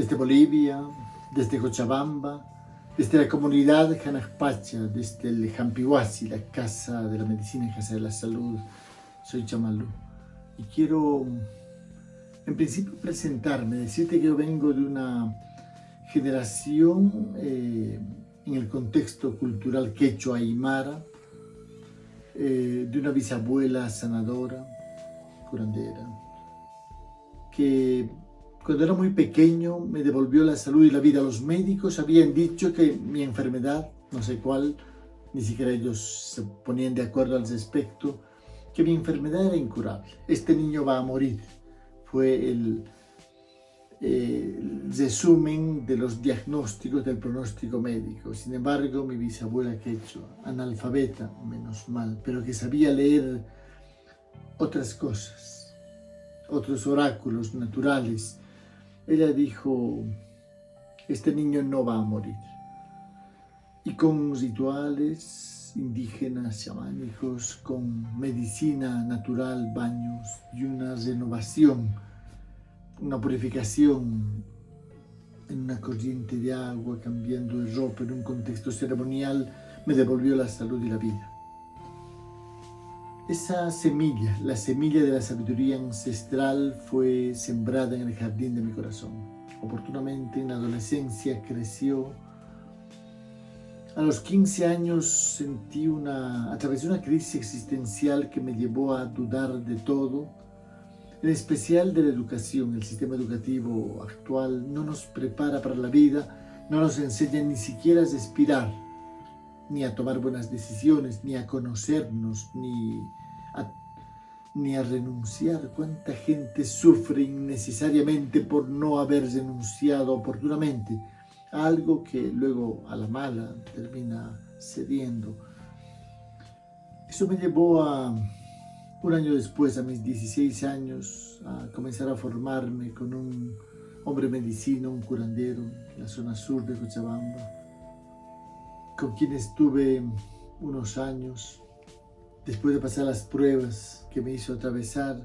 desde Bolivia, desde Cochabamba, desde la comunidad Janajpacha, desde el Jampihuasi, la Casa de la Medicina y Casa de la Salud. Soy Chamalú y quiero, en principio, presentarme, decirte que yo vengo de una generación eh, en el contexto cultural quechua aymara, eh, de una bisabuela sanadora, curandera, que cuando era muy pequeño me devolvió la salud y la vida. Los médicos habían dicho que mi enfermedad, no sé cuál, ni siquiera ellos se ponían de acuerdo al respecto, que mi enfermedad era incurable. Este niño va a morir. Fue el, el resumen de los diagnósticos del pronóstico médico. Sin embargo, mi bisabuela quechua, analfabeta, menos mal, pero que sabía leer otras cosas, otros oráculos naturales, ella dijo, este niño no va a morir. Y con rituales indígenas, chamánicos, con medicina natural, baños y una renovación, una purificación en una corriente de agua, cambiando de ropa en un contexto ceremonial, me devolvió la salud y la vida. Esa semilla, la semilla de la sabiduría ancestral fue sembrada en el jardín de mi corazón. Oportunamente en la adolescencia creció. A los 15 años sentí una, atravesé una crisis existencial que me llevó a dudar de todo, en especial de la educación. El sistema educativo actual no nos prepara para la vida, no nos enseña ni siquiera a respirar, ni a tomar buenas decisiones, ni a conocernos, ni ni a renunciar. ¿Cuánta gente sufre innecesariamente por no haber renunciado oportunamente a algo que luego a la mala termina cediendo? Eso me llevó a, un año después, a mis 16 años, a comenzar a formarme con un hombre medicino, un curandero, en la zona sur de Cochabamba, con quien estuve unos años Después de pasar las pruebas que me hizo atravesar,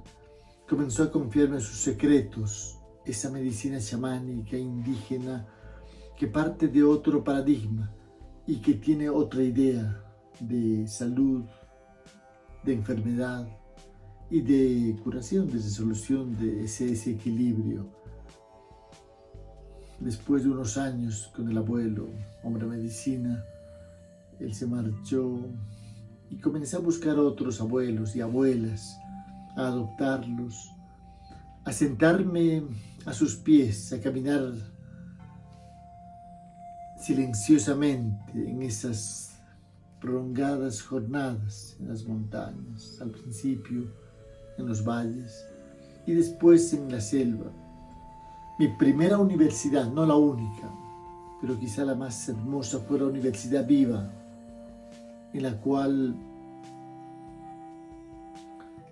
comenzó a confiarme sus secretos, esa medicina chamánica indígena que parte de otro paradigma y que tiene otra idea de salud, de enfermedad y de curación, de resolución de ese desequilibrio. Después de unos años con el abuelo, hombre medicina, él se marchó y comencé a buscar otros abuelos y abuelas, a adoptarlos, a sentarme a sus pies, a caminar silenciosamente en esas prolongadas jornadas en las montañas, al principio en los valles y después en la selva. Mi primera universidad, no la única, pero quizá la más hermosa fue la Universidad Viva, en la cual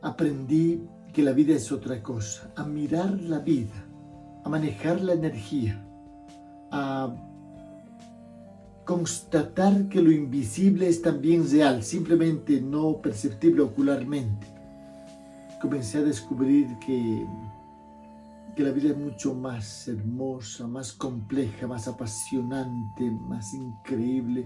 aprendí que la vida es otra cosa, a mirar la vida, a manejar la energía, a constatar que lo invisible es también real, simplemente no perceptible ocularmente. Comencé a descubrir que, que la vida es mucho más hermosa, más compleja, más apasionante, más increíble,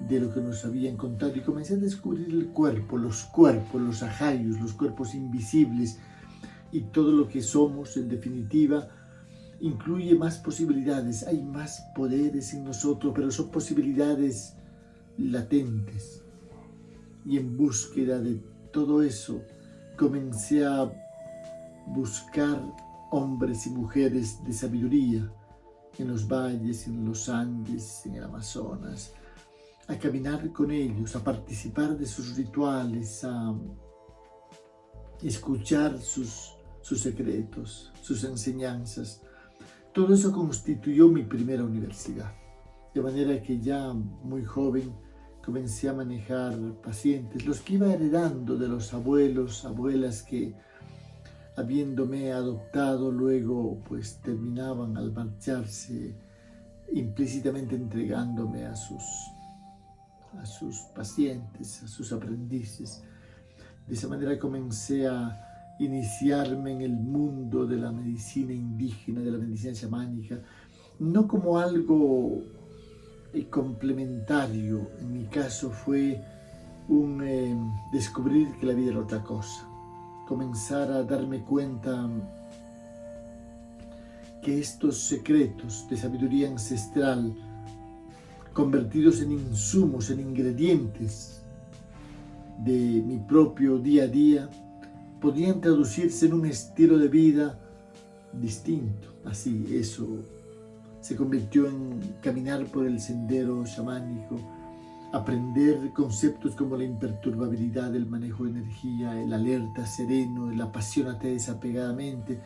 de lo que nos habían contado y comencé a descubrir el cuerpo, los cuerpos, los ajayos, los cuerpos invisibles y todo lo que somos en definitiva incluye más posibilidades, hay más poderes en nosotros, pero son posibilidades latentes. Y en búsqueda de todo eso comencé a buscar hombres y mujeres de sabiduría en los valles, en los Andes, en el Amazonas, a caminar con ellos, a participar de sus rituales, a escuchar sus, sus secretos, sus enseñanzas. Todo eso constituyó mi primera universidad. De manera que ya muy joven comencé a manejar pacientes, los que iba heredando de los abuelos, abuelas que habiéndome adoptado luego pues terminaban al marcharse implícitamente entregándome a sus a sus pacientes, a sus aprendices. De esa manera comencé a iniciarme en el mundo de la medicina indígena, de la medicina chamánica, no como algo eh, complementario, en mi caso fue un eh, descubrir que la vida era otra cosa, comenzar a darme cuenta que estos secretos de sabiduría ancestral, convertidos en insumos, en ingredientes de mi propio día a día, podían traducirse en un estilo de vida distinto. Así, eso se convirtió en caminar por el sendero chamánico, aprender conceptos como la imperturbabilidad, el manejo de energía, el alerta sereno, el apasionate desapegadamente,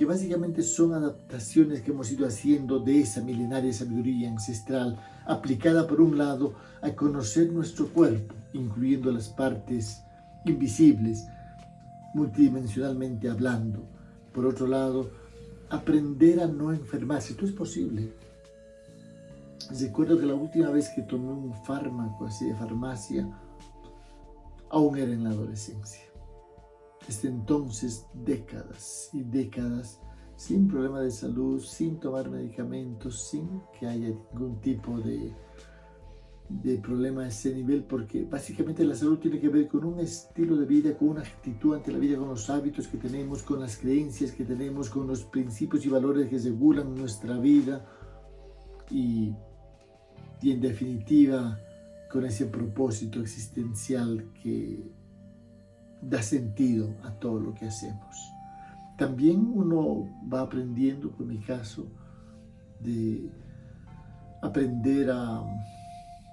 que básicamente son adaptaciones que hemos ido haciendo de esa milenaria sabiduría ancestral, aplicada por un lado a conocer nuestro cuerpo, incluyendo las partes invisibles, multidimensionalmente hablando. Por otro lado, aprender a no enfermarse. Esto es posible. Recuerdo que la última vez que tomé un fármaco así de farmacia, aún era en la adolescencia. Desde entonces, décadas y décadas sin problema de salud, sin tomar medicamentos, sin que haya ningún tipo de de problema a ese nivel porque básicamente la salud tiene que ver con un estilo de vida, con una actitud ante la vida, con los hábitos que tenemos, con las creencias que tenemos, con los principios y valores que regulan nuestra vida. Y, y en definitiva con ese propósito existencial que da sentido a todo lo que hacemos. También uno va aprendiendo, por mi caso, de aprender a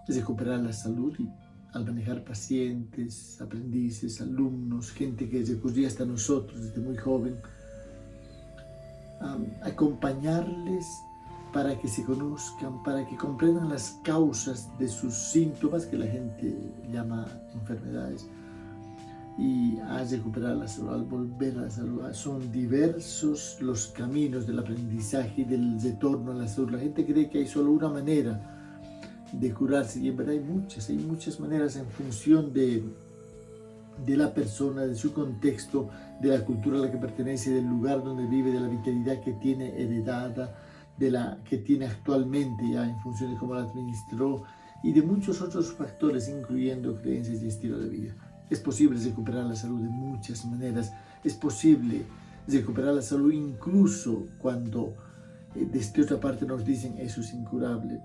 recuperar la salud y al manejar pacientes, aprendices, alumnos, gente que recurría hasta nosotros desde muy joven, acompañarles para que se conozcan, para que comprendan las causas de sus síntomas que la gente llama enfermedades y a recuperar la salud, al volver a la salud. Son diversos los caminos del aprendizaje y del retorno a la salud. La gente cree que hay solo una manera de curarse y en verdad hay muchas, hay muchas maneras en función de, de la persona, de su contexto, de la cultura a la que pertenece, del lugar donde vive, de la vitalidad que tiene heredada, de la que tiene actualmente ya en función de cómo la administró y de muchos otros factores incluyendo creencias y estilo de vida. Es posible recuperar la salud de muchas maneras, es posible recuperar la salud incluso cuando eh, desde otra parte nos dicen eso es incurable,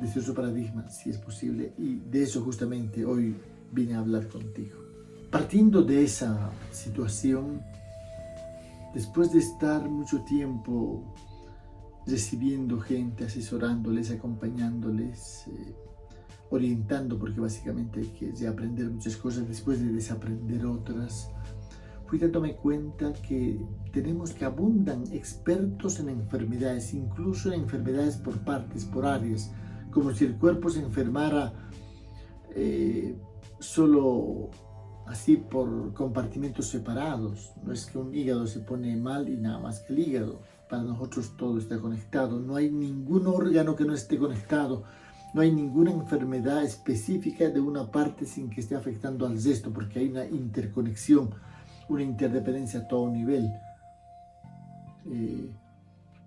desde otro paradigma, si es posible, y de eso justamente hoy vine a hablar contigo. Partiendo de esa situación, después de estar mucho tiempo recibiendo gente, asesorándoles, acompañándoles, eh, orientando, porque básicamente hay que aprender muchas cosas después de desaprender otras, fui dándome cuenta que tenemos que abundan expertos en enfermedades, incluso en enfermedades por partes, por áreas, como si el cuerpo se enfermara eh, solo así por compartimentos separados. No es que un hígado se pone mal y nada más que el hígado. Para nosotros todo está conectado. No hay ningún órgano que no esté conectado. No hay ninguna enfermedad específica de una parte sin que esté afectando al resto, porque hay una interconexión, una interdependencia a todo nivel. Eh,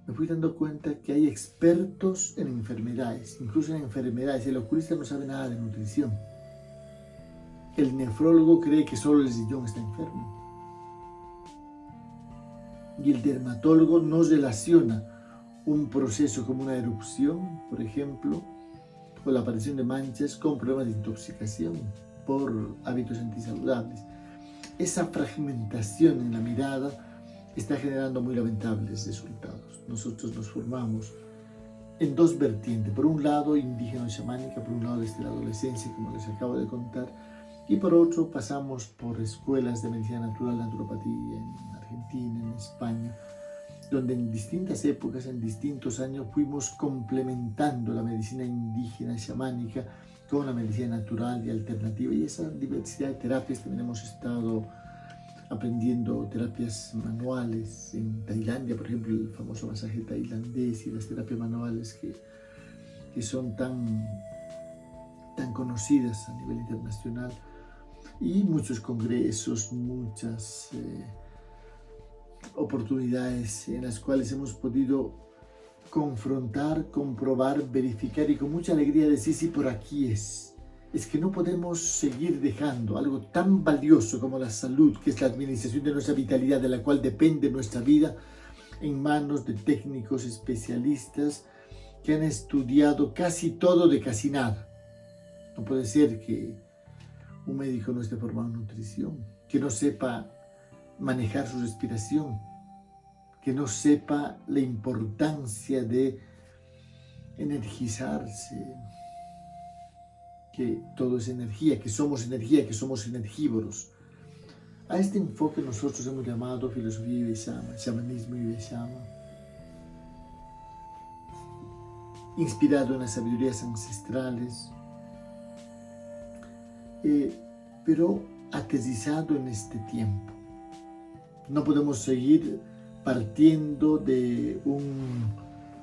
me fui dando cuenta que hay expertos en enfermedades, incluso en enfermedades. El oculista no sabe nada de nutrición. El nefrólogo cree que solo el sillón está enfermo. Y el dermatólogo no relaciona un proceso como una erupción, por ejemplo, o la aparición de manchas con problemas de intoxicación por hábitos antisaludables. Esa fragmentación en la mirada está generando muy lamentables resultados. Nosotros nos formamos en dos vertientes. Por un lado, indígena chamánica, por un lado desde la adolescencia, como les acabo de contar, y por otro pasamos por escuelas de medicina natural, naturopatía en Argentina, en España, donde en distintas épocas, en distintos años, fuimos complementando la medicina indígena chamánica con la medicina natural y alternativa. Y esa diversidad de terapias también hemos estado aprendiendo terapias manuales en Tailandia, por ejemplo, el famoso masaje tailandés y las terapias manuales que, que son tan, tan conocidas a nivel internacional. y muchos congresos, muchas eh, oportunidades en las cuales hemos podido confrontar, comprobar, verificar y con mucha alegría decir, sí, por aquí es. Es que no podemos seguir dejando algo tan valioso como la salud, que es la administración de nuestra vitalidad, de la cual depende nuestra vida, en manos de técnicos especialistas que han estudiado casi todo de casi nada. No puede ser que un médico no esté formado en nutrición, que no sepa manejar su respiración, que no sepa la importancia de energizarse, que todo es energía, que somos energía, que somos energívoros. A este enfoque nosotros hemos llamado filosofía Ibeshama, shamanismo Ibeshama, inspirado en las sabidurías ancestrales, eh, pero aterrizado en este tiempo. No podemos seguir partiendo de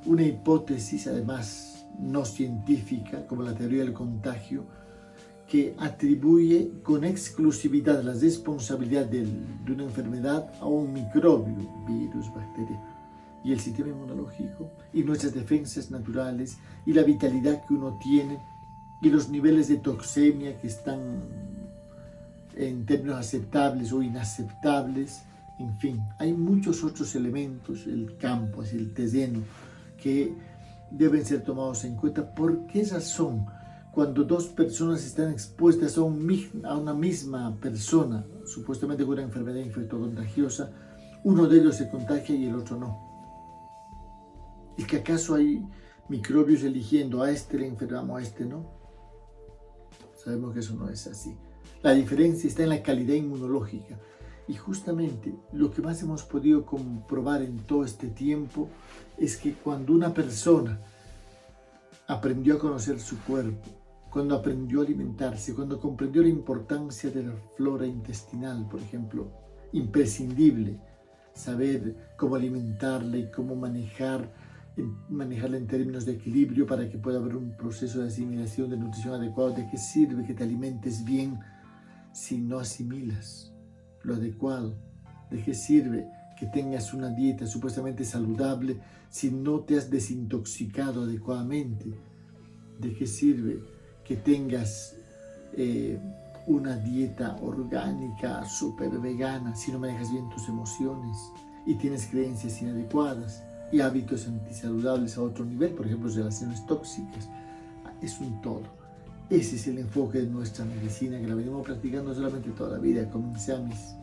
una hipótesis, además no científica, como la teoría del contagio, que atribuye con exclusividad la responsabilidad de, de una enfermedad a un microbio, virus, bacteria, y el sistema inmunológico, y nuestras defensas naturales, y la vitalidad que uno tiene, y los niveles de toxemia que están en términos aceptables o inaceptables, en fin, hay muchos otros elementos, el campo, el terreno, que deben ser tomados en cuenta. ¿Por qué razón? cuando dos personas están expuestas a, una misma persona, supuestamente con una enfermedad infectocontagiosa, uno de ellos se contagia y el otro no. ¿Y que acaso hay microbios eligiendo a este le enfermamos, a este no? Sabemos que eso no es así. La diferencia está en la calidad inmunológica. Y justamente lo que más hemos podido comprobar en todo este tiempo es que cuando una persona aprendió a conocer su cuerpo, cuando aprendió a alimentarse, cuando comprendió la importancia de la flora intestinal, por ejemplo, imprescindible saber cómo alimentarla y cómo manejar, manejarla en términos de equilibrio para que pueda haber un proceso de asimilación, de nutrición adecuado. ¿De qué sirve que te alimentes bien si no asimilas lo adecuado? ¿De qué sirve que tengas una dieta supuestamente saludable si no te has desintoxicado adecuadamente? ¿De qué sirve que tengas eh, una dieta orgánica, súper vegana, si no manejas bien tus emociones y tienes creencias inadecuadas y hábitos antisaludables a otro nivel, por ejemplo, relaciones tóxicas, es un todo. Ese es el enfoque de nuestra medicina que la venimos practicando solamente toda la vida. Comencé a mis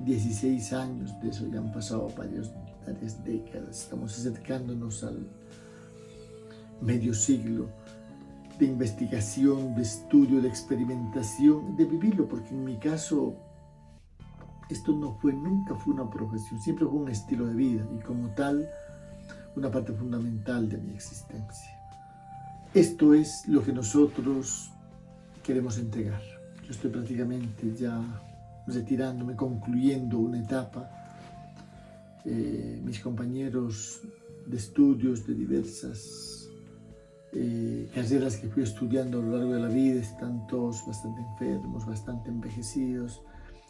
16 años, de eso ya han pasado varias, décadas, estamos acercándonos al medio siglo de investigación, de estudio, de experimentación, de vivirlo, porque en mi caso esto no fue, nunca fue una profesión, siempre fue un estilo de vida y como tal una parte fundamental de mi existencia. Esto es lo que nosotros queremos entregar. Yo estoy prácticamente ya retirándome, concluyendo una etapa. Eh, mis compañeros de estudios de diversas eh, carreras que fui estudiando a lo largo de la vida, están todos bastante enfermos, bastante envejecidos.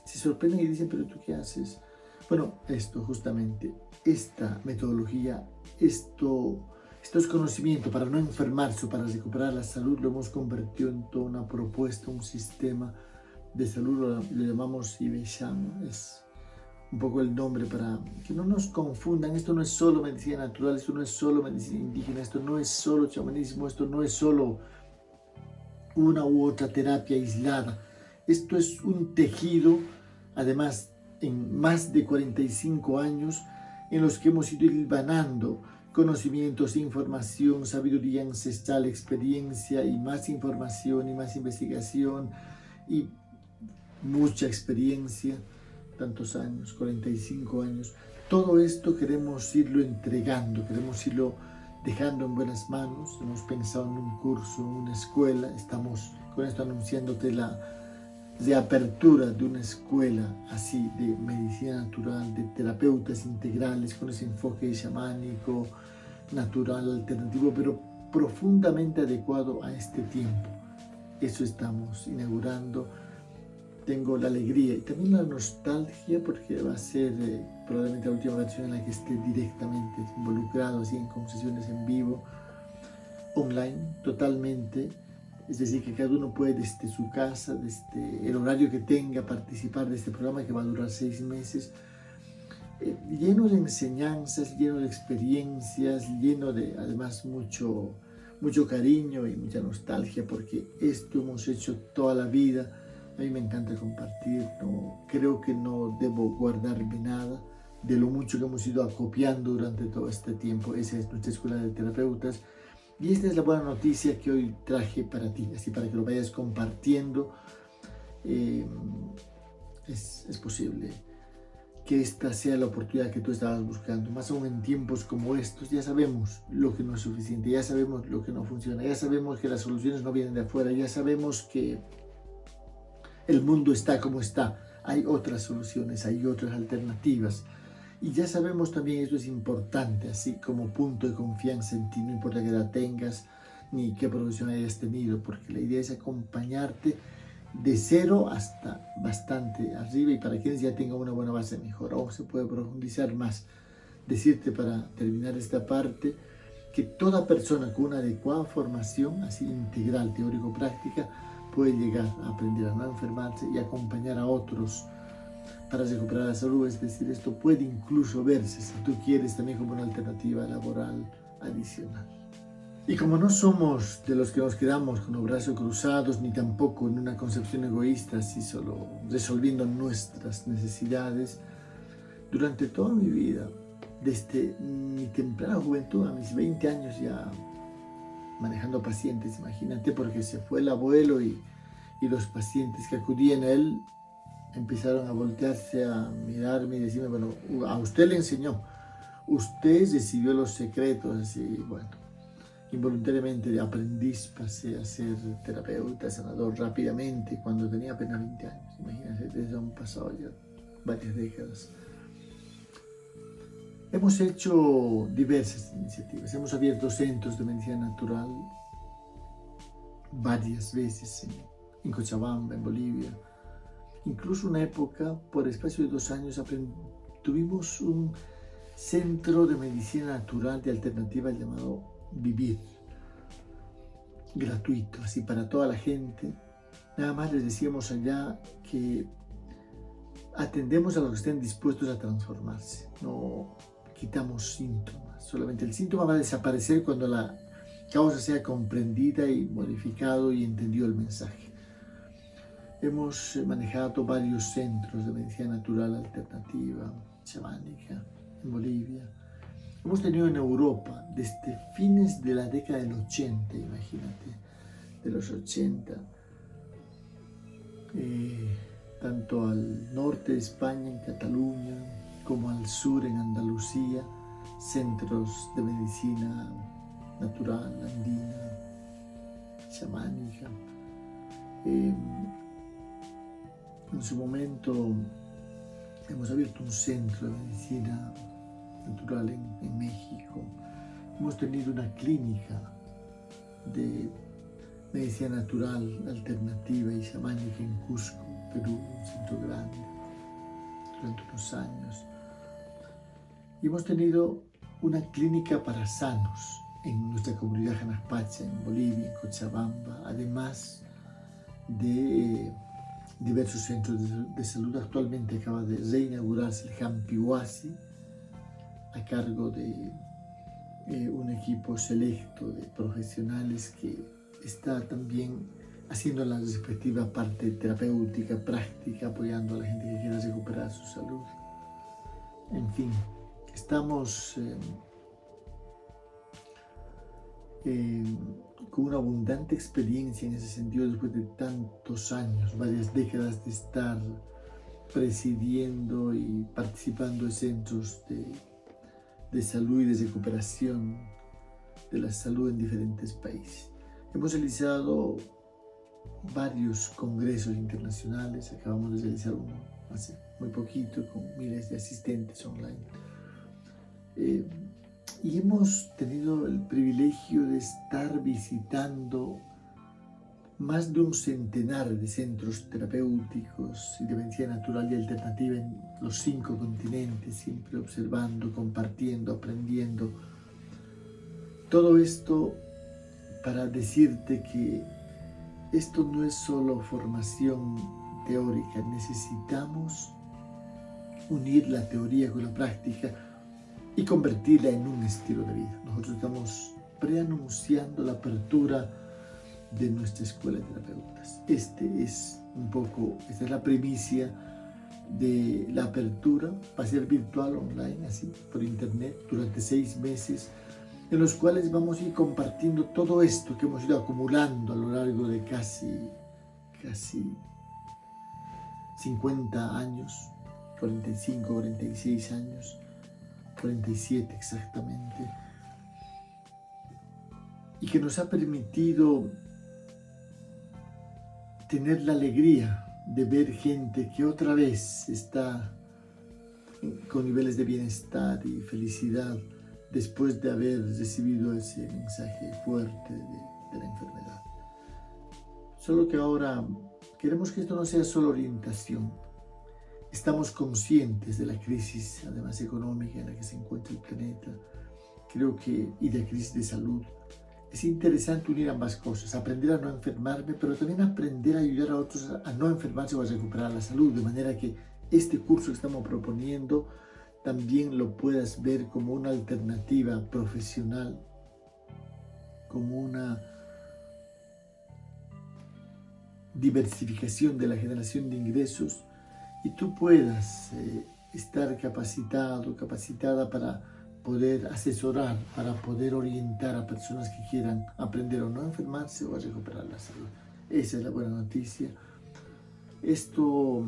Se sorprenden y dicen, pero ¿tú qué haces? Bueno, esto justamente, esta metodología, esto, estos conocimientos para no enfermarse o para recuperar la salud, lo hemos convertido en toda una propuesta, un sistema de salud, lo, lo llamamos Ibeshama, es un poco el nombre para que no nos confundan. Esto no es solo medicina natural, esto no es solo medicina indígena, esto no es solo chamanismo, esto no es solo una u otra terapia aislada. Esto es un tejido, además, en más de 45 años en los que hemos ido hilvanando conocimientos, información, sabiduría ancestral, experiencia y más información y más investigación y mucha experiencia tantos años, 45 años, todo esto queremos irlo entregando, queremos irlo dejando en buenas manos. Hemos pensado en un curso, en una escuela, estamos con esto anunciándote la reapertura de una escuela así de medicina natural, de terapeutas integrales con ese enfoque chamánico, natural, alternativo, pero profundamente adecuado a este tiempo. Eso estamos inaugurando tengo la alegría y también la nostalgia porque va a ser eh, probablemente la última versión en la que esté directamente involucrado así en concesiones en vivo, online, totalmente. Es decir, que cada uno puede desde su casa, desde el horario que tenga, participar de este programa que va a durar seis meses, lleno de enseñanzas, lleno de experiencias, lleno de además mucho, mucho cariño y mucha nostalgia porque esto hemos hecho toda la vida. A mí me encanta compartir, no, creo que no debo guardarme nada de lo mucho que hemos ido acopiando durante todo este tiempo. Esa es nuestra escuela de terapeutas. Y esta es la buena noticia que hoy traje para ti, así para que lo vayas compartiendo. Eh, es, es posible que esta sea la oportunidad que tú estabas buscando. Más aún en tiempos como estos, ya sabemos lo que no es suficiente, ya sabemos lo que no funciona, ya sabemos que las soluciones no vienen de afuera, ya sabemos que el mundo está como está. Hay otras soluciones, hay otras alternativas. Y ya sabemos también, esto es importante, así como punto de confianza en ti, no importa qué edad tengas, ni qué profesión hayas tenido, porque la idea es acompañarte de cero hasta bastante arriba y para quienes ya tengan una buena base mejor. Aún se puede profundizar más. Decirte para terminar esta parte que toda persona con una adecuada formación, así integral, teórico-práctica, puede llegar a aprender a no enfermarse y acompañar a otros para recuperar la salud. Es decir, esto puede incluso verse, si tú quieres, también como una alternativa laboral adicional. Y como no somos de los que nos quedamos con los brazos cruzados, ni tampoco en una concepción egoísta, así solo resolviendo nuestras necesidades, durante toda mi vida, desde mi temprana juventud a mis 20 años ya manejando pacientes, imagínate, porque se fue el abuelo y, y los pacientes que acudían a él empezaron a voltearse, a mirarme y decirme, bueno, a usted le enseñó, usted recibió los secretos, así, bueno, Involuntariamente de aprendiz pasé a ser terapeuta, sanador rápidamente cuando tenía apenas 20 años. Imagínense, desde un pasado ya varias décadas. Hemos hecho diversas iniciativas. Hemos abierto centros de medicina natural varias veces en, en Cochabamba, en Bolivia. Incluso una época, por espacio de dos años, tuvimos un centro de medicina natural de alternativa llamado vivir gratuito, así para toda la gente. Nada más les decíamos allá que atendemos a los que estén dispuestos a transformarse, no quitamos síntomas, solamente el síntoma va a desaparecer cuando la causa sea comprendida y modificado y entendido el mensaje. Hemos manejado varios centros de medicina natural alternativa, chamánica, en Bolivia, Hemos tenido en Europa desde fines de la década del 80, imagínate, de los 80, eh, tanto al norte de España, en Cataluña, como al sur, en Andalucía, centros de medicina natural, andina, chamánica. Eh, en su momento hemos abierto un centro de medicina natural en, México. Hemos tenido una clínica de medicina natural alternativa y chamánica en Cusco, Perú, un centro grande, durante unos años. Y hemos tenido una clínica para sanos en nuestra comunidad Janaspacha, en Bolivia, en Cochabamba, además de diversos centros de, salud. Actualmente acaba de reinaugurarse el Jampihuasi, a cargo de un equipo selecto de profesionales que está también haciendo la respectiva parte terapéutica, práctica, apoyando a la gente que quiera recuperar su salud. En fin, estamos eh, eh, con una abundante experiencia en ese sentido después de tantos años, varias décadas de estar presidiendo y participando en centros de de salud y de recuperación de la salud en diferentes países. Hemos realizado varios congresos internacionales, acabamos de realizar uno hace muy poquito con miles de asistentes online. Eh, y hemos tenido el privilegio de estar visitando más de un centenar de centros terapéuticos y de medicina natural y alternativa en los cinco continentes, siempre observando, compartiendo, aprendiendo. Todo esto para decirte que esto no es solo formación teórica, necesitamos unir la teoría con la práctica y convertirla en un estilo de vida. Nosotros estamos preanunciando la apertura de nuestra escuela de terapeutas. Este es un poco, esta es la primicia de la apertura, va a ser virtual, online, así, por internet, durante seis meses, en los cuales vamos a ir compartiendo todo esto que hemos ido acumulando a lo largo de casi, casi 50 años, 45, 46 años, 47 exactamente, y que nos ha permitido tener la alegría de ver gente que otra vez está con niveles de bienestar y felicidad después de haber recibido ese mensaje fuerte de, la enfermedad. Solo que ahora queremos que esto no sea solo orientación. Estamos conscientes de la crisis, además económica, en la que se encuentra el planeta, creo que, y de la crisis de salud es interesante unir ambas cosas, aprender a no enfermarme, pero también aprender a ayudar a otros a no enfermarse o a recuperar la salud, de manera que este curso que estamos proponiendo también lo puedas ver como una alternativa profesional, como una diversificación de la generación de ingresos y tú puedas eh, estar capacitado, capacitada para poder asesorar, para poder orientar a personas que quieran aprender o no enfermarse o a recuperar la salud. Esa es la buena noticia. Esto,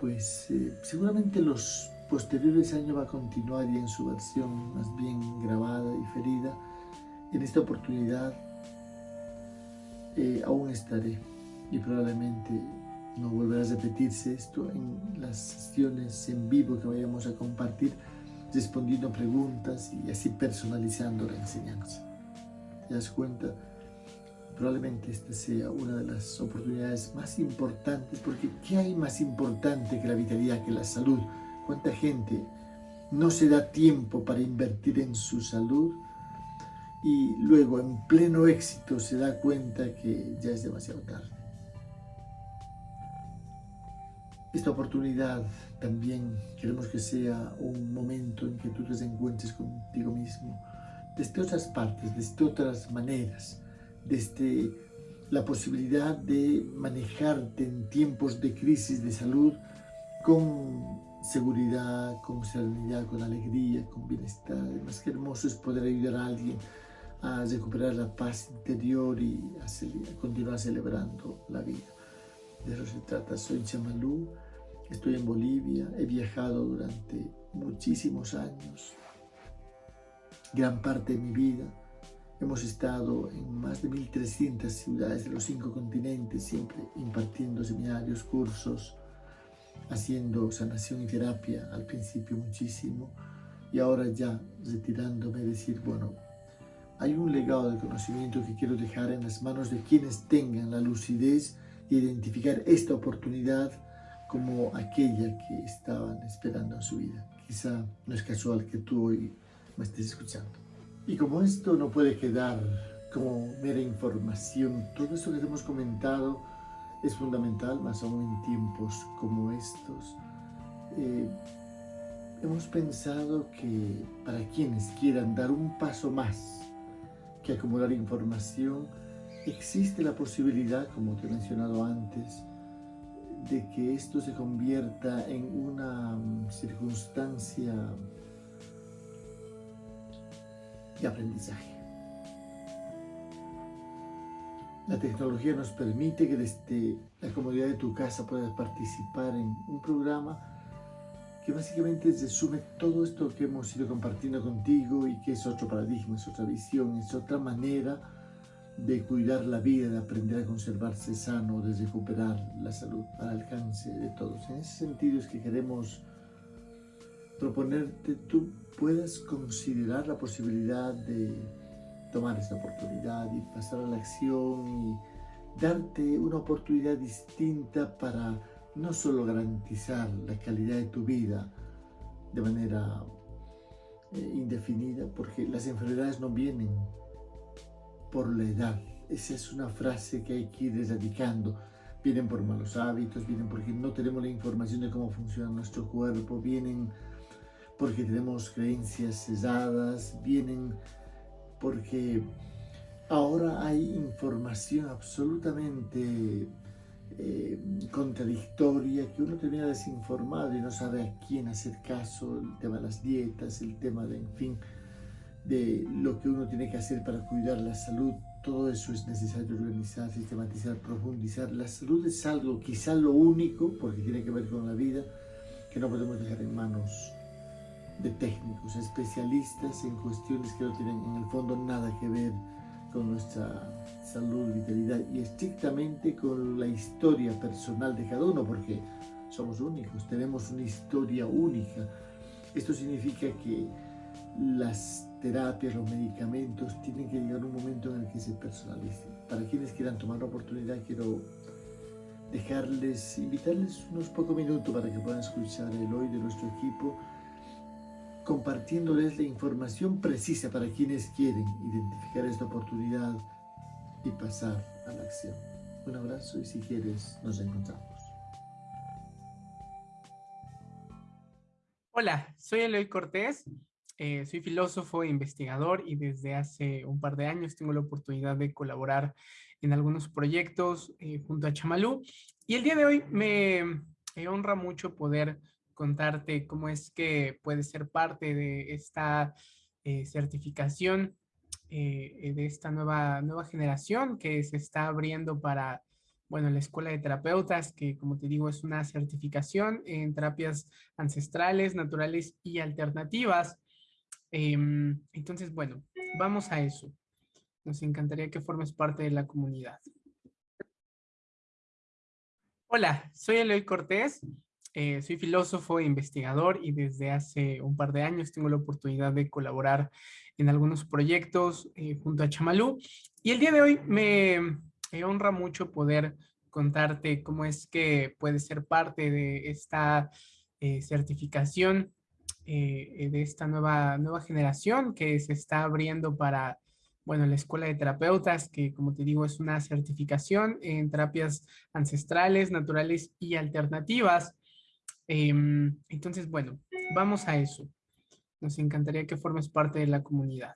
pues, eh, seguramente los posteriores años va a continuar y en su versión más bien grabada y ferida. En esta oportunidad eh, aún estaré y probablemente no volverá a repetirse esto en las sesiones en vivo que vayamos a compartir respondiendo preguntas y así personalizando la enseñanza. ¿Te das cuenta? Probablemente esta sea una de las oportunidades más importantes, porque ¿qué hay más importante que la vitalidad, que la salud? ¿Cuánta gente no se da tiempo para invertir en su salud y luego en pleno éxito se da cuenta que ya es demasiado tarde? Esta oportunidad también queremos que sea un momento en que tú te encuentres contigo mismo desde otras partes, desde otras maneras, desde la posibilidad de manejarte en tiempos de crisis de salud con seguridad, con serenidad, con alegría, con bienestar. Más que hermoso es poder ayudar a alguien a recuperar la paz interior y a, continuar celebrando la vida. De eso se trata. Soy Chamalú, estoy en Bolivia, he viajado durante muchísimos años, gran parte de mi vida. Hemos estado en más de 1.300 ciudades de los cinco continentes, siempre impartiendo seminarios, cursos, haciendo sanación y terapia, al principio muchísimo, y ahora ya retirándome, decir, bueno, hay un legado de conocimiento que quiero dejar en las manos de quienes tengan la lucidez de identificar esta oportunidad como aquella que estaban esperando en su vida. Quizá no es casual que tú hoy me estés escuchando. Y como esto no puede quedar como mera información, todo eso que hemos comentado es fundamental, más aún en tiempos como estos. Eh, hemos pensado que para quienes quieran dar un paso más que acumular información, existe la posibilidad, como te he mencionado antes, de que esto se convierta en una mm, circunstancia de aprendizaje. La tecnología nos permite que desde la comodidad de tu casa puedas participar en un programa que básicamente resume todo esto que hemos ido compartiendo contigo y que es otro paradigma, es otra visión, es otra manera de cuidar la vida, de aprender a conservarse sano, de recuperar la salud al alcance de todos. En ese sentido es que queremos proponerte tú puedas considerar la posibilidad de tomar esta oportunidad y pasar a la acción y darte una oportunidad distinta para no solo garantizar la calidad de tu vida de manera eh, indefinida, porque las enfermedades no vienen por la edad. Esa es una frase que hay que ir erradicando. Vienen por malos hábitos, vienen porque no tenemos la información de cómo funciona nuestro cuerpo, vienen porque tenemos creencias cesadas, vienen porque ahora hay información absolutamente eh, contradictoria que uno termina desinformado y no sabe a quién hacer caso, el tema de las dietas, el tema de, en fin, de lo que uno tiene que hacer para cuidar la salud, todo eso es necesario organizar, sistematizar, profundizar. La salud es algo, quizá lo único, porque tiene que ver con la vida, que no podemos dejar en manos de técnicos, especialistas en cuestiones que no tienen en el fondo nada que ver con nuestra salud, vitalidad y estrictamente con la historia personal de cada uno, porque somos únicos, tenemos una historia única. Esto significa que las terapias, los medicamentos tienen que llegar un momento en el que se personalicen. Para quienes quieran tomar la oportunidad, quiero dejarles, invitarles unos pocos minutos para que puedan escuchar el hoy de nuestro equipo compartiéndoles la información precisa para quienes quieren identificar esta oportunidad y pasar a la acción. Un abrazo y si quieres nos encontramos. Hola, soy Eloy Cortés, eh, soy filósofo e investigador y desde hace un par de años tengo la oportunidad de colaborar en algunos proyectos eh, junto a Chamalú y el día de hoy me honra mucho poder contarte cómo es que puedes ser parte de esta eh, certificación, eh, de esta nueva, nueva generación que se está abriendo para, bueno, la Escuela de Terapeutas, que como te digo es una certificación en terapias ancestrales, naturales y alternativas. Em, entonces, bueno, vamos a eso. Nos encantaría que formes parte de la comunidad. Hola, soy Eloy Cortés, eh, soy filósofo e investigador y desde hace un par de años tengo la oportunidad de colaborar en algunos proyectos eh, junto a Chamalú. Y el día de hoy me, honra mucho poder contarte cómo es que puedes ser parte de esta eh, certificación, de esta nueva, nueva generación que se está abriendo para bueno, la Escuela de Terapeutas, que como te digo es una certificación en terapias ancestrales, naturales y alternativas. Em, entonces, bueno, vamos a eso. Nos encantaría que formes parte de la comunidad.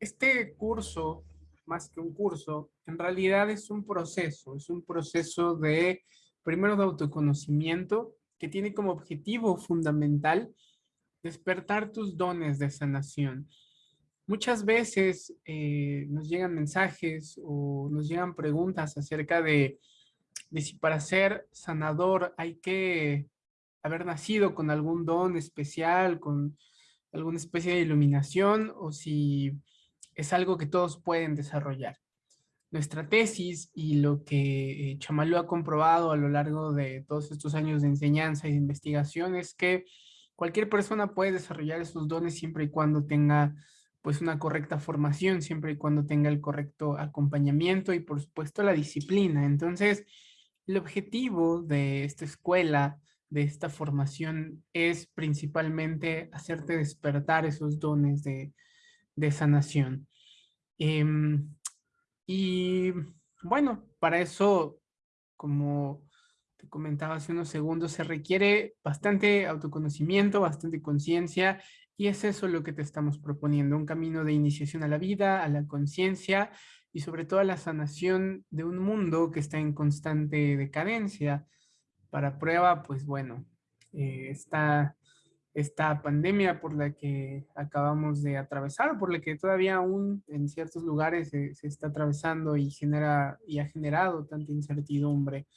Este curso, más que un curso, en realidad es un proceso, es un proceso de, primero de autoconocimiento, que tiene como objetivo fundamental despertar tus dones de sanación. Muchas veces eh, nos llegan mensajes o nos llegan preguntas acerca de, de si para ser sanador hay que haber nacido con algún don especial, con alguna especie de iluminación, o si es algo que todos pueden desarrollar. Nuestra tesis y lo que eh, Chamalú ha comprobado a lo largo de todos estos años de enseñanza y de investigación es que cualquier persona puede desarrollar esos dones siempre y cuando tenga pues una correcta formación, siempre y cuando tenga el correcto acompañamiento y por supuesto la disciplina. Entonces, el objetivo de esta escuela de esta formación es principalmente hacerte despertar esos dones de, sanación. Em, y bueno, para eso, como te comentaba hace unos segundos, se requiere bastante autoconocimiento, bastante conciencia, y es eso lo que te estamos proponiendo, un camino de iniciación a la vida, a la conciencia, y sobre todo a la sanación de un mundo que está en constante decadencia, para prueba, pues bueno, eh, esta, pandemia por la que acabamos de atravesar, por la que todavía aún en ciertos lugares se, está atravesando y, genera, y ha generado tanta incertidumbre.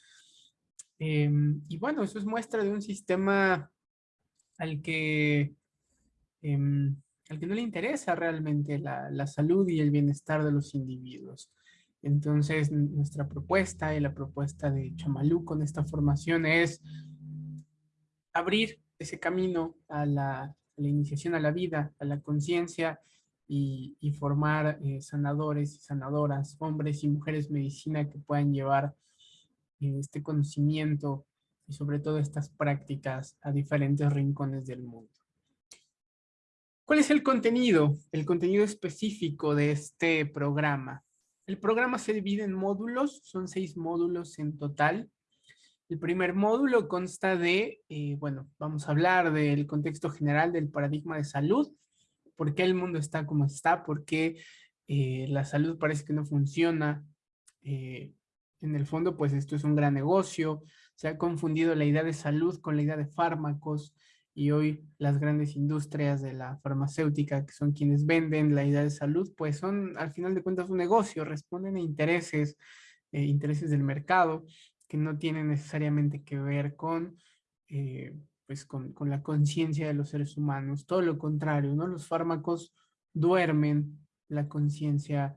Em, y bueno, eso es muestra de un sistema al que, em, al que no le interesa realmente la, la salud y el bienestar de los individuos. Entonces, nuestra propuesta y la propuesta de Chamalú con esta formación es abrir ese camino a la, iniciación a la vida, a la conciencia y, formar eh, sanadores y sanadoras, hombres y mujeres medicina que puedan llevar este conocimiento y sobre todo estas prácticas a diferentes rincones del mundo. ¿Cuál es el contenido? El contenido específico de este programa. El programa se divide en módulos, son seis módulos en total. El primer módulo consta de, eh, bueno, vamos a hablar del contexto general del paradigma de salud, por qué el mundo está como está, por qué eh, la salud parece que no funciona. Eh, en el fondo, pues esto es un gran negocio. Se ha confundido la idea de salud con la idea de fármacos y hoy las grandes industrias de la farmacéutica, que son quienes venden la idea de salud, pues son al final de cuentas un negocio, responden a intereses, eh, intereses del mercado, que no tienen necesariamente que ver con pues con, con la conciencia de los seres humanos. Todo lo contrario, ¿no? Los fármacos duermen la conciencia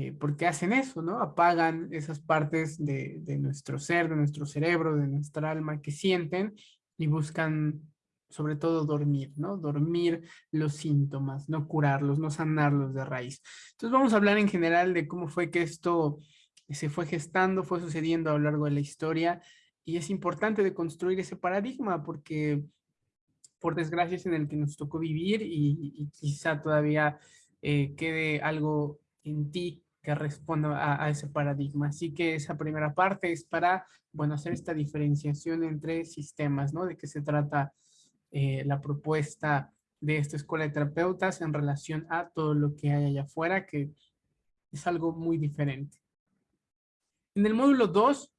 eh, porque hacen eso, ¿no? Apagan esas partes de, nuestro ser, de nuestro cerebro, de nuestra alma que sienten y buscan sobre todo dormir, ¿no? Dormir los síntomas, no curarlos, no sanarlos de raíz. Entonces vamos a hablar en general de cómo fue que esto se fue gestando, fue sucediendo a lo largo de la historia y es importante de construir ese paradigma porque por desgracia es en el que nos tocó vivir y, quizá todavía eh, quede algo en ti que responda a, ese paradigma. Así que esa primera parte es para, bueno, hacer esta diferenciación entre sistemas, ¿no? De qué se trata eh, la propuesta de esta escuela de terapeutas en relación a todo lo que hay allá afuera, que es algo muy diferente. En el módulo 2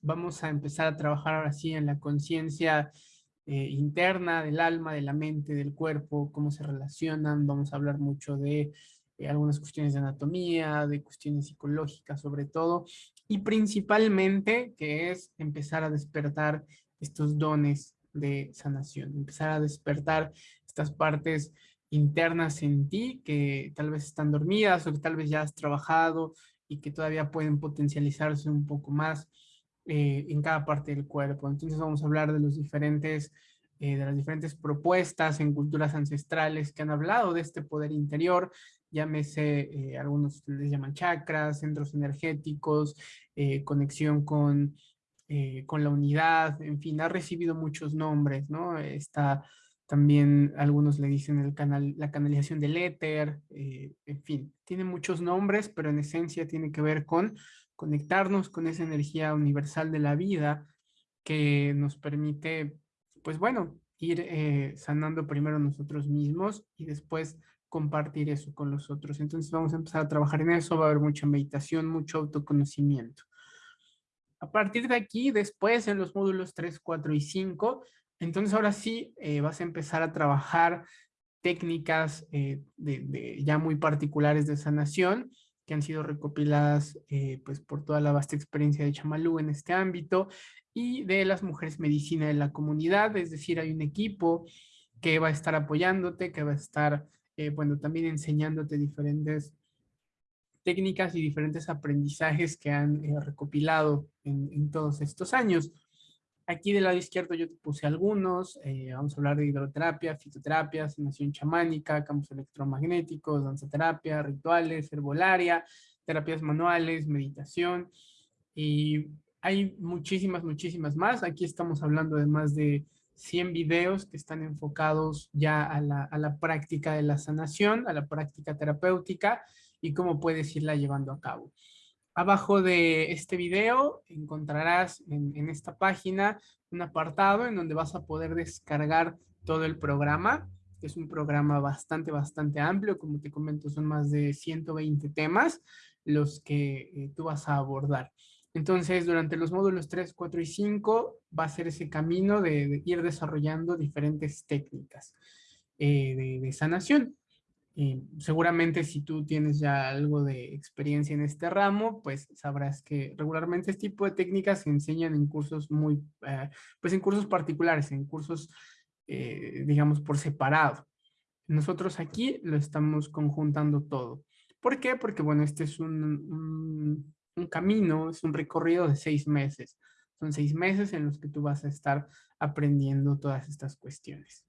vamos a empezar a trabajar ahora sí en la conciencia eh, interna del alma, de la mente, del cuerpo, cómo se relacionan. Vamos a hablar mucho de algunas cuestiones de anatomía, de cuestiones psicológicas sobre todo, y principalmente que es empezar a despertar estos dones de sanación, empezar a despertar estas partes internas en ti que tal vez están dormidas o que tal vez ya has trabajado y que todavía pueden potencializarse un poco más eh, en cada parte del cuerpo. Entonces vamos a hablar de los diferentes, eh, de las diferentes propuestas en culturas ancestrales que han hablado de este poder interior, llámese, eh, algunos les llaman chakras, centros energéticos, conexión con, con la unidad, en fin, ha recibido muchos nombres, ¿no? Está también algunos le dicen el canal, la canalización del éter, en fin, tiene muchos nombres, pero en esencia tiene que ver con conectarnos con esa energía universal de la vida que nos permite, pues bueno, ir eh, sanando primero nosotros mismos y después compartir eso con los otros. Entonces vamos a empezar a trabajar en eso, va a haber mucha meditación, mucho autoconocimiento. A partir de aquí, después en los módulos 3, 4 y 5, entonces ahora sí eh, vas a empezar a trabajar técnicas eh, de, ya muy particulares de sanación que han sido recopiladas eh, pues por toda la vasta experiencia de Chamalú en este ámbito y de las mujeres medicina de la comunidad, es decir, hay un equipo que va a estar apoyándote, que va a estar, eh, bueno, también enseñándote diferentes técnicas y diferentes aprendizajes que han eh, recopilado en, en todos estos años. Aquí del lado izquierdo yo te puse algunos, eh, vamos a hablar de hidroterapia, fitoterapia, sanación chamánica, campos electromagnéticos, danzaterapia, rituales, herbolaria, terapias manuales, meditación, y hay muchísimas, muchísimas más. Aquí estamos hablando de más de 100 videos que están enfocados ya a la, a la práctica de la sanación, a la práctica terapéutica y cómo puedes irla llevando a cabo. Abajo de este video encontrarás en, esta página un apartado en donde vas a poder descargar todo el programa. Es un programa bastante, bastante amplio. Como te comento, son más de 120 temas los que eh, tú vas a abordar. Entonces, durante los módulos 3, 4 y 5 va a ser ese camino de, ir desarrollando diferentes técnicas eh, de sanación seguramente si tú tienes ya algo de experiencia en este ramo, pues sabrás que regularmente este tipo de técnicas se enseñan en cursos muy, eh, pues en cursos particulares, en cursos, eh, digamos, por separado. Nosotros aquí lo estamos conjuntando todo. ¿Por qué? Porque, bueno, este es un camino, es un recorrido de seis meses. Son seis meses en los que tú vas a estar aprendiendo todas estas cuestiones.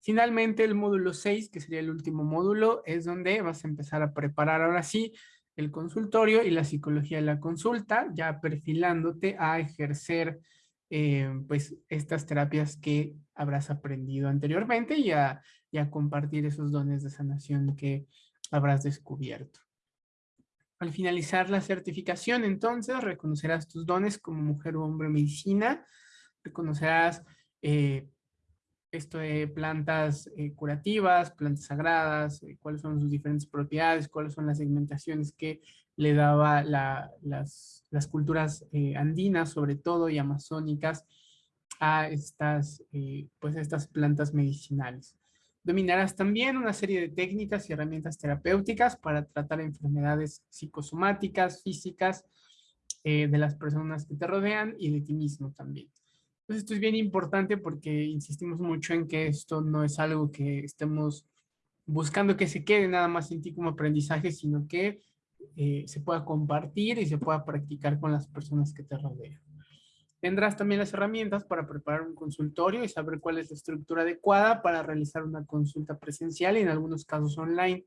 Finalmente, el módulo 6, que sería el último módulo, es donde vas a empezar a preparar ahora sí el consultorio y la psicología de la consulta, ya perfilándote a ejercer eh, pues estas terapias que habrás aprendido anteriormente y a compartir esos dones de sanación que habrás descubierto. Al finalizar la certificación, entonces, reconocerás tus dones como mujer o hombre medicina, reconocerás eh, esto de plantas eh, curativas, plantas sagradas, eh, cuáles son sus diferentes propiedades, cuáles son las segmentaciones que le daba las, las, culturas andinas, sobre todo, y amazónicas, a estas, pues estas plantas medicinales. Dominarás también una serie de técnicas y herramientas terapéuticas para tratar enfermedades psicosomáticas, físicas, eh, de las personas que te rodean y de ti mismo también. Entonces esto es bien importante porque insistimos mucho en que esto no es algo que estemos buscando que se quede nada más en ti como aprendizaje, sino que eh, se pueda compartir y se pueda practicar con las personas que te rodean. Tendrás también las herramientas para preparar un consultorio y saber cuál es la estructura adecuada para realizar una consulta presencial y en algunos casos online.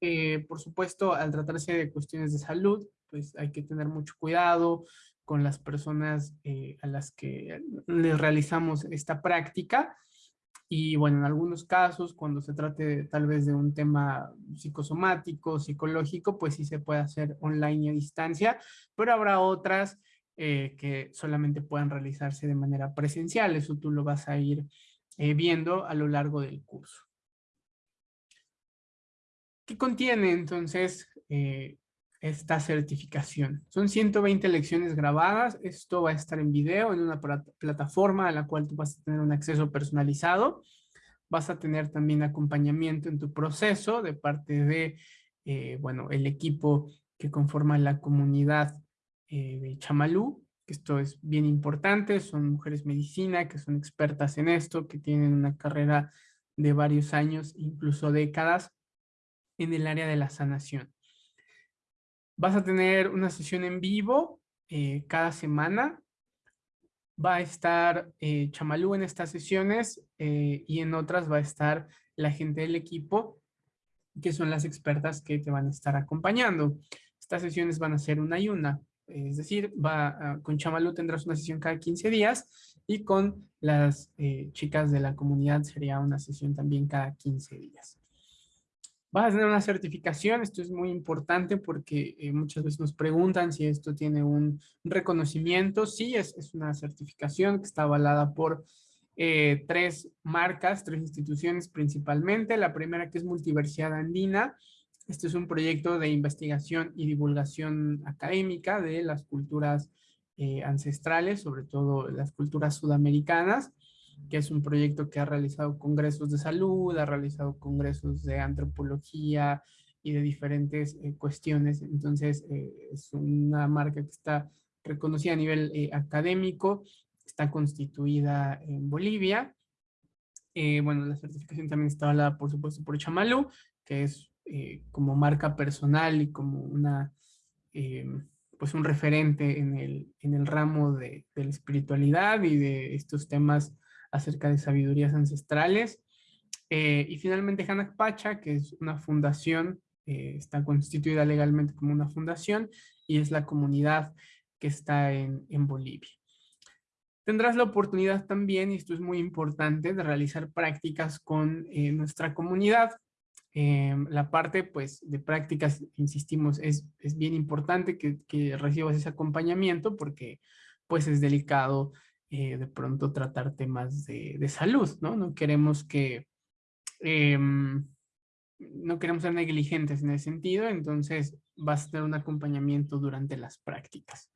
Eh, por supuesto, al tratarse de cuestiones de salud, pues hay que tener mucho cuidado con las personas eh, a las que les realizamos esta práctica. Y bueno, en algunos casos, cuando se trate tal vez de un tema psicosomático, psicológico, pues sí se puede hacer online y a distancia, pero habrá otras eh, que solamente puedan realizarse de manera presencial. Eso tú lo vas a ir eh, viendo a lo largo del curso. ¿Qué contiene entonces eh, esta certificación? Son 120 lecciones grabadas. Esto va a estar en video en una plataforma a la cual tú vas a tener un acceso personalizado. Vas a tener también acompañamiento en tu proceso de parte de, bueno, el equipo que conforma la comunidad eh, Chamalú, esto es bien importante, son mujeres medicina que son expertas en esto, que tienen una carrera de varios años, incluso décadas, en el área de la sanación. Vas a tener una sesión en vivo eh, cada semana. Va a estar eh, Chamalú en estas sesiones y en otras va a estar la gente del equipo, que son las expertas que te van a estar acompañando. Estas sesiones van a ser una y una. Es decir, va, con Chamalu tendrás una sesión cada 15 días y con las eh, chicas de la comunidad sería una sesión también cada 15 días. Vas a tener una certificación, esto es muy importante porque eh, muchas veces nos preguntan si esto tiene un reconocimiento. Sí, es, es una certificación que está avalada por eh, tres marcas, tres instituciones principalmente. La primera que es Multiversidad Andina, este es un proyecto de investigación y divulgación académica de las culturas eh, ancestrales, sobre todo las culturas sudamericanas, que es un proyecto que ha realizado congresos de salud, ha realizado congresos de antropología y de diferentes eh, cuestiones. Entonces, eh, es una marca que está reconocida a nivel académico, está constituida en Bolivia. bueno, la certificación también está avalada, por supuesto, por Chamalú, que es eh, como marca personal y como una, eh, pues un referente en el, en el ramo de, de, la espiritualidad y de estos temas acerca de sabidurías ancestrales. Eh, y finalmente Hanak Pacha, que es una fundación, está constituida legalmente como una fundación y es la comunidad que está en, en Bolivia. Tendrás la oportunidad también, y esto es muy importante, de realizar prácticas con nuestra comunidad. Em, la parte pues de prácticas, insistimos, es, es bien importante que, que, recibas ese acompañamiento porque pues es delicado eh, de pronto tratar temas de, de, salud, ¿no? No queremos que, em, no queremos ser negligentes en ese sentido, entonces vas a tener un acompañamiento durante las prácticas.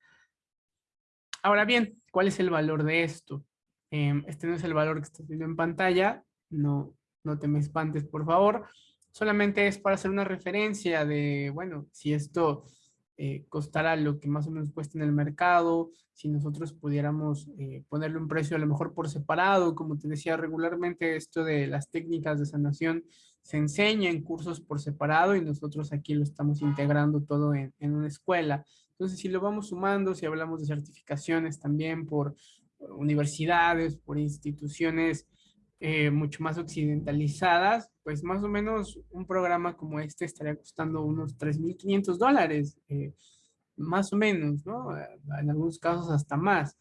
Ahora bien, ¿cuál es el valor de esto? Em, este no es el valor que estás viendo en pantalla, no, no te me espantes por favor solamente es para hacer una referencia de, bueno, si esto eh, costara lo que más o menos cuesta en el mercado, si nosotros pudiéramos eh, ponerle un precio a lo mejor por separado, como te decía regularmente, esto de las técnicas de sanación se enseña en cursos por separado y nosotros aquí lo estamos integrando todo en, en una escuela. Entonces, si lo vamos sumando, si hablamos de certificaciones también por universidades, por instituciones eh, mucho más occidentalizadas, pues más o menos un programa como este estaría costando unos 3.500 dólares, eh, más o menos, ¿no? En algunos casos hasta más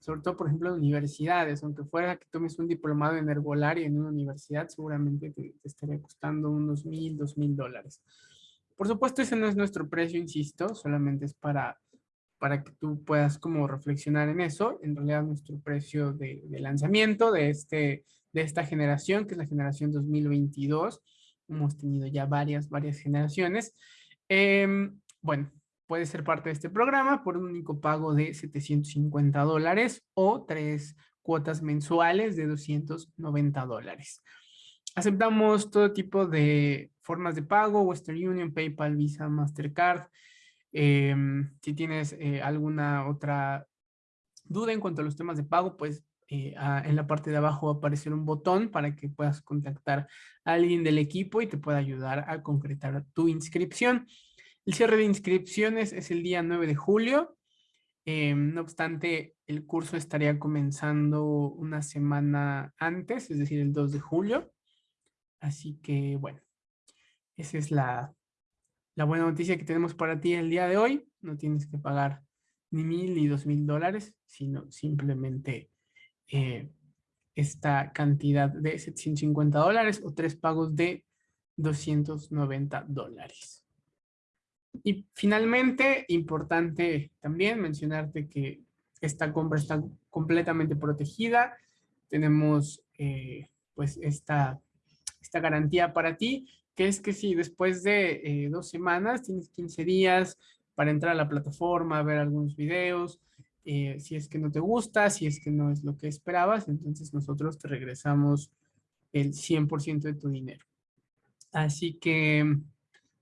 sobre todo, por ejemplo, en universidades, aunque fuera que tomes un diplomado en herbolaria en una universidad, seguramente te, estaría costando unos mil, dos mil dólares. Por supuesto, ese no es nuestro precio, insisto, solamente es para, para que tú puedas como reflexionar en eso. En realidad, nuestro precio de, lanzamiento de, este, de esta generación, que es la generación 2022, hemos tenido ya varias, varias generaciones. Em, bueno, puede ser parte de este programa por un único pago de 750 dólares o tres cuotas mensuales de 290 dólares. Aceptamos todo tipo de formas de pago, Western Union, PayPal, Visa, Mastercard. Em, si tienes eh, alguna otra duda en cuanto a los temas de pago, pues eh, en la parte de abajo va a aparecer un botón para que puedas contactar a alguien del equipo y te pueda ayudar a concretar tu inscripción. El cierre de inscripciones es el día 9 de julio. Eh, no obstante, el curso estaría comenzando una semana antes, es decir, el 2 de julio. Así que, bueno, esa es la, buena noticia que tenemos para ti el día de hoy. No tienes que pagar ni mil ni dos mil dólares, sino simplemente eh, esta cantidad de 750 dólares o tres pagos de 290 dólares. Y finalmente, importante también mencionarte que esta compra está completamente protegida. Tenemos eh, pues esta, esta garantía para ti, que es que si después de eh, dos semanas tienes 15 días para entrar a la plataforma, ver algunos videos, eh, si es que no te gusta, si es que no es lo que esperabas, entonces nosotros te regresamos el 100% de tu dinero. Así que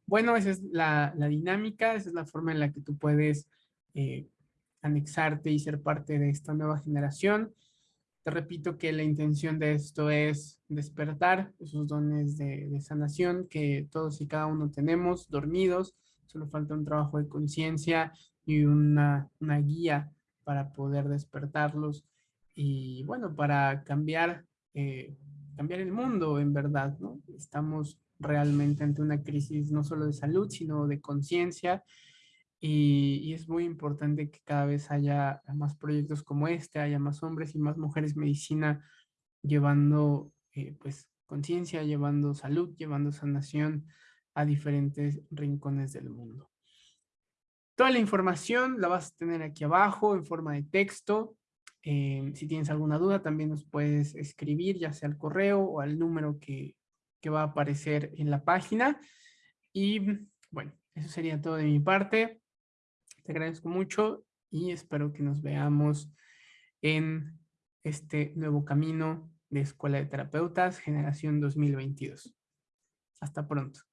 bueno, esa es la, dinámica, esa es la forma en la que tú puedes eh, anexarte y ser parte de esta nueva generación. Te repito que la intención de esto es despertar esos dones de, sanación que todos y cada uno tenemos dormidos. Solo falta un trabajo de conciencia y una, guía para poder despertarlos y bueno, para cambiar, eh, cambiar el mundo en verdad, ¿no? Estamos realmente ante una crisis no solo de salud, sino de conciencia. Y, es muy importante que cada vez haya más proyectos como este, haya más hombres y más mujeres medicina llevando eh, pues conciencia, llevando salud, llevando sanación a diferentes rincones del mundo. Toda la información la vas a tener aquí abajo en forma de texto. Eh, si tienes alguna duda, también nos puedes escribir, ya sea al correo o al número que, que va a aparecer en la página. Y bueno, eso sería todo de mi parte. Te agradezco mucho y espero que nos veamos en este nuevo camino de Escuela de Terapeutas, generación 2022. Hasta pronto.